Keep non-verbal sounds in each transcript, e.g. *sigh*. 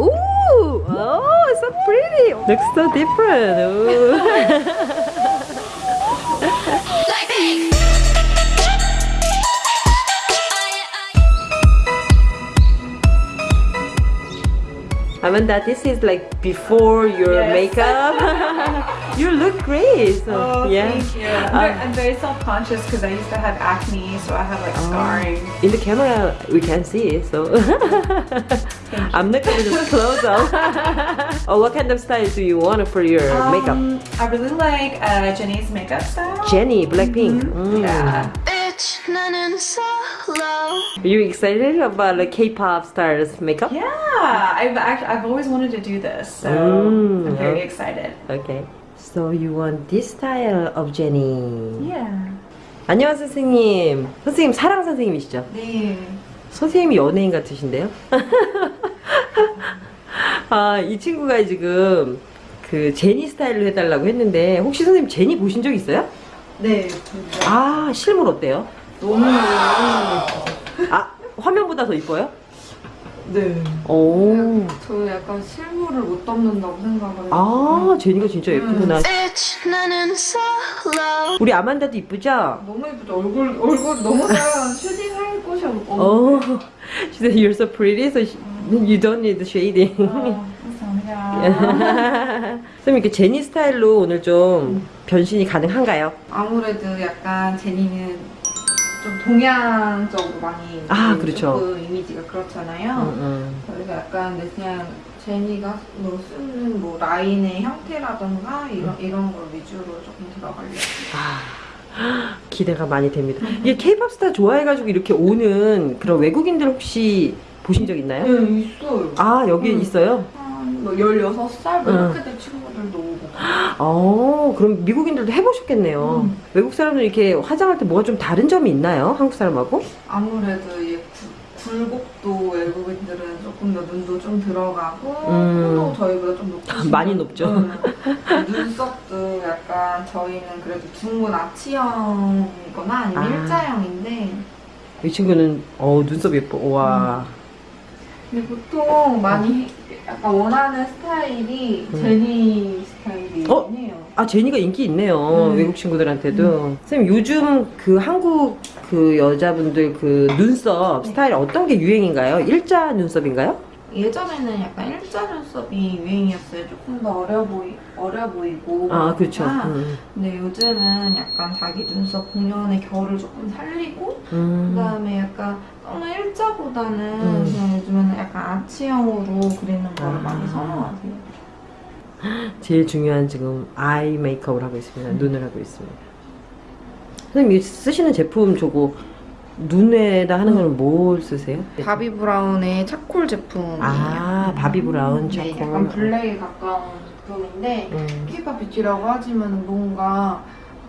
Ooh, oh, so pretty. Looks so different. Ooh. *laughs* Amanda, this is like before your Yes. makeup. *laughs* you look great. So, Oh, yeah. thank you. I'm, Um, very, I'm very self-conscious because I used to have acne, so I have like Oh. scarring. In the camera, we can't see it, so *laughs* I'm not gonna just close up. oh, what kind of style do you want for your makeup? Um, I really like uh, Jenny's makeup style. Jenny, Blackpink. Mm. Yeah. bitch 나는 solo Are you excited about like K-pop stars makeup? Yeah, I've actually, I've always wanted to do this, so Mm, I'm very okay. excited. Okay. So you want this style of Jenny? Yeah. 안녕하세요 선생님. 선생님 사랑 선생님이시죠? 네. 선생님이 연예인 같으신데요? 아, 이 친구가 지금 그 제니 스타일로 해달라고 했는데 혹시 선생님 제니 보신 적 있어요? 네. 아, 실물 어때요? 너무 아, 화면보다 더 이뻐요? 네. 오. 저는 약간 실물을 못 담는다고 생각을 해요. 아, 제니가 진짜 예쁘구나. solo 우리 아만다도 이쁘죠? 너무 예쁘죠? 얼굴 얼굴 너무 작아. 슈딩 할 곳이 없. 어. She said you're so pretty, so you don't need shading. 아, 감사합니다. *laughs* 선생님 이렇게 제니 스타일로 오늘 좀 변신이 가능한가요? 아무래도 약간 제니는 좀 동양적으로 많이 아, 이제 그렇죠. 조금 이미지가 그렇잖아요. 음, 그래서 약간 근데 그냥 제니가 뭐 쓰는 뭐 라인의 형태라던가 이런 이런 걸 위주로 조금 들어가려고. 아, 기대가 많이 됩니다. 이게 케이팝 스타 좋아해가지고 이렇게 오는 그런 외국인들 혹시 보신 적 있나요? 네, 있어요. 아, 여기 음. 있어요? 한뭐 16살 뭐 응. 이렇게 된 친구들도 오고. 어, 그럼 미국인들도 해보셨겠네요. 음. 외국 사람들 이렇게 화장할 때 뭐가 좀 다른 점이 있나요? 한국 사람하고? 아무래도 이 구- 굴곡도 외국인들은 조금 더 눈도 좀 들어가고 음. 코도 저희보다 좀 높고 *laughs* 많이 높죠. 눈썹도 약간 저희는 그래도 중군 아치형이거나 아니면 아. 일자형인데 이 친구는 어 눈썹 예뻐. 와. 근데 보통 많이 약간 원하는 스타일이 음. 제니 스타일이긴 어? 아 제니가 인기 있네요 음. 외국 친구들한테도 선생님 요즘 그 한국 그 여자분들 그 눈썹 스타일 어떤 게 유행인가요? 일자 눈썹인가요? 예전에는 약간 일자 눈썹이 유행이었어요. 조금 더 어려 보이 어려 보이고. 아 그렇죠 그러니까 음. 근데 요즘은 약간 자기 눈썹 본연의 결을 조금 살리고 음. 그다음에 약간 너무 일자보다는 음. 그냥 요즘에는 약간 아치형으로 그리는 거를 아. 많이 선호하세요. 제일 중요한 지금 아이 메이크업을 하고 있습니다 음. 눈을 하고 있습니다 선생님 이 쓰시는 제품 저거 눈에다 하는 거는 뭘 쓰세요? 바비 브라운의 charcoal 제품이에요. 아 바비 브라운 네, charcoal 약간 블랙에 가까운 제품인데 음. K-pop beauty라고 하지만 뭔가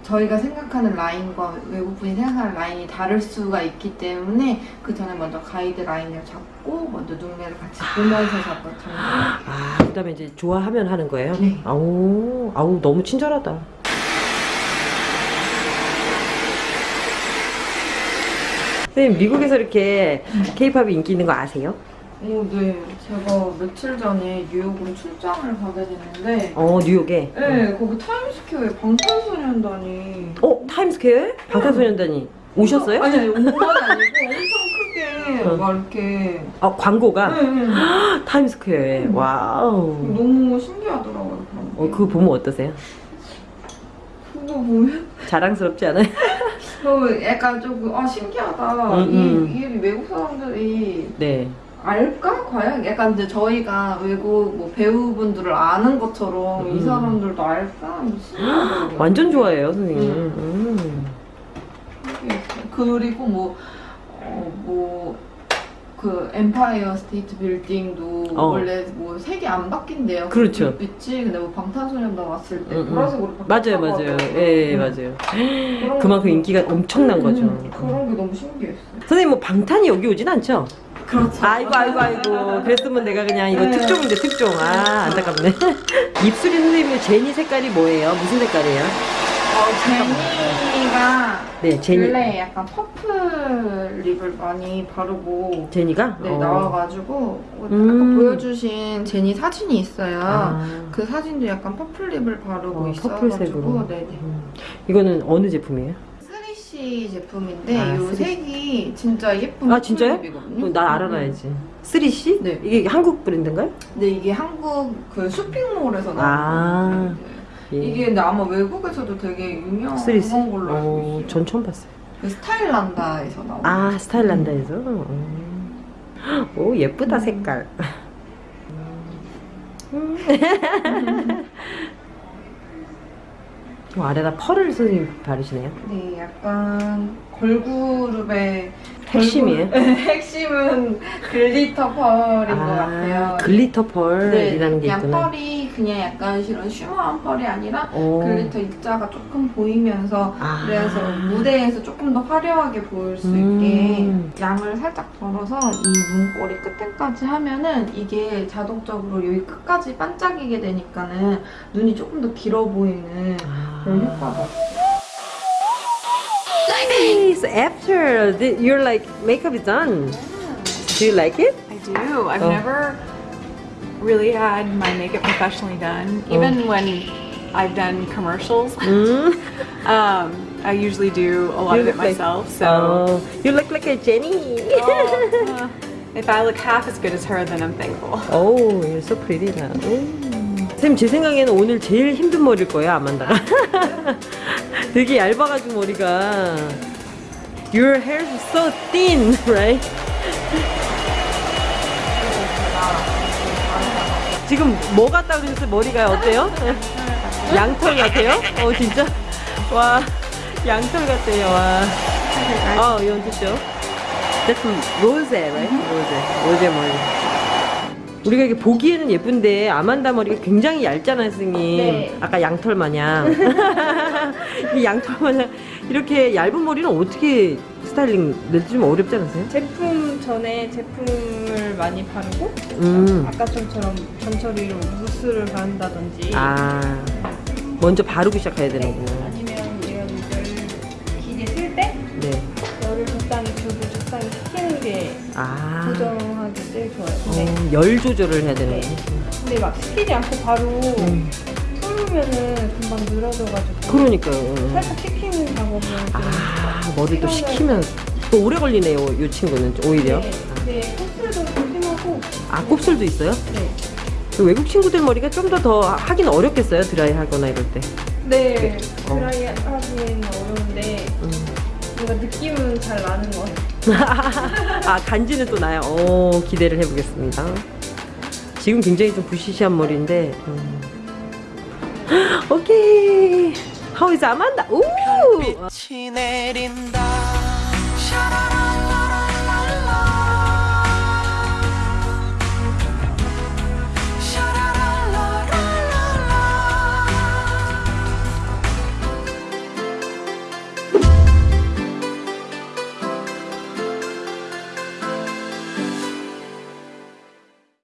저희가 생각하는 라인과 외국분이 생각하는 라인이 다를 수가 있기 때문에 그 전에 먼저 가이드라인을 잡고 먼저 눈매를 같이 보면서 잡고 잡는 아 그다음에 이제 좋아하면 하는 거예요? 네. 아우 아우 너무 친절하다 선생님 미국에서 이렇게 K-pop이 인기 있는 거 아세요? 오, 네. 제가 며칠 전에 뉴욕으로 출장을 가게 됐는데 어 뉴욕에 네, 거기 타임스퀘어에 방탄소년단이 어 타임스퀘어에 방탄소년단이 오셨어요? 아니, 아니, 온 건 아니고 엄청 크게 어. 막 이렇게 아 광고가 네, 네. *gasps* 타임스퀘어에 wow 너무 신기하더라고요, 그런 게. 어 그거 보면 어떠세요? 그거 보면 자랑스럽지 않아요? *laughs* 너무 약간 조금 아 신기하다. 음, 음. 이, 이 외국 사람들이 네 알까 과연? 약간 이제 저희가 외국 뭐 배우분들을 아는 것처럼 이 음. 사람들도 알까? 신기하더라고요. 완전 좋아해요 선생님 음. 음. 그리고 뭐, 어, 뭐, 그 엠파이어 스테이트 빌딩도 어. 원래 뭐 색이 안 바뀐대요. 그렇죠. 빛이 근데 뭐 방탄소년단 왔을 때 음, 음. 보라색으로 맞아요 바뀌었다고 맞아요 하더라고요. 예 음. 맞아요 그만큼 거- 인기가 엄청난 거죠 음, 그런 게 너무 신기했어요. 선생님 뭐 방탄이 여기 오진 않죠? 그렇죠. 아이고 아이고 아이고 그랬으면 내가 그냥 이거 네. 특종인데 특종 아 안타깝네 *laughs* 입술이 선생님 제니 색깔이 뭐예요? 무슨 색깔이에요? 어, 제니가 네, 제니. 원래 약간 퍼플 립을 많이 바르고 제니가? 네, 어. 나와가지고 아까 음. 보여주신 제니 사진이 있어요. 아. 그 사진도 약간 purple lip을 바르고 어, 있어가지고 purple색으로. 네네. 음. 이거는 어느 제품이에요? 3CE 제품인데 아, 이 3CE. 색이 진짜 예쁜 아, 진짜요? lip이거든요. 어, 나 알아놔야지. 3CE? 네. 이게 한국 브랜드인가요? 근데 이게 한국 그 쇼핑몰에서 나온 아. 이게 근데 아마 외국에서도 되게 유명한 3CE? 걸로 알고 어, 있어요. 전 처음 봤어요. 그 스타일난다에서 나온. 아, 스타일난다에서? 음. 오, 예쁘다, 색깔. *laughs* 음. 어, 아래다 pearl을 선생님 바르시네요. 네, 약간 걸그룹의 핵심이에요? *laughs* 핵심은 glitter pearl인 것 같아요. glitter pearl이라는 게 그냥 있구나. pearl이 그냥 약간 이런 shimmer한 pearl이 아니라 오. glitter 입자가 조금 보이면서 아. 그래서 무대에서 조금 더 화려하게 보일 수 음. 있게 양을 살짝 덜어서 이 눈꼬리 끝에까지 하면은 이게 자동적으로 여기 끝까지 반짝이게 되니까는 눈이 조금 더 길어 보이는 아. 그런 효과가 Nice. After the, your like makeup is done, do you like it? I do. I've Oh. never really had my makeup professionally done. Oh. Even when I've done commercials, Mm. *laughs* um, I usually do a lot You of it look like- myself. So Oh, you look like a Jenny. oh, *laughs* uh, if I look half as good as her, then I'm thankful. Oh, you're so pretty now. 음. 쌤, 제 생각에는 오늘 제일 힘든 머리일 거예요, 아만다가. *laughs* 되게 얇아가지고 머리가. Your hair is so thin, right? 지금 뭐 같다 그러셨어요? 머리가 어때요? 양털 같아요? 어, 진짜? 와, 양털 같아요, 와. 어, show? That's rose, right? rose. rose 머리. 우리가 이게 보기에는 예쁜데 아만다 머리가 굉장히 얇잖아요, 선생님. 네. 아까 양털 마냥. *laughs* 이 양털 마냥 이렇게 얇은 머리는 어떻게 스타일링 내지 좀 어렵지 않으세요? 제품 전에 제품을 많이 바르고 음. 아까 좀처럼 전처리로 무스를 바른다든지 아. 먼저 바르고 시작해야 되는구나. 게 아. 고정하기 제일 좋아요. 근데, 어, 열 조절을 해야 되는 거지. 근데 막 시키지 않고 바로 음. 풀으면은 금방 늘어져가지고 그러니까요. 살짝 식히는 방법은 좀 아, 머리도 식히면 또 오래 걸리네요, 이 친구는 오히려. 네, 네, 코스도 조심하고 아, 곱슬도 있어요? 네. 그 외국 친구들 머리가 좀 더 더 하긴 어렵겠어요, 드라이 하거나 이럴 때. 네, 어. 드라이 하기는 어려운데 음. 뭔가 느낌은 잘 나는 것 같아요. *laughs* 아, 간지는 또 나요. 오, 기대를 해보겠습니다. 지금 굉장히 좀 부시시한 머리인데. 음. *gasps* 오케이. Is Amanda? 오!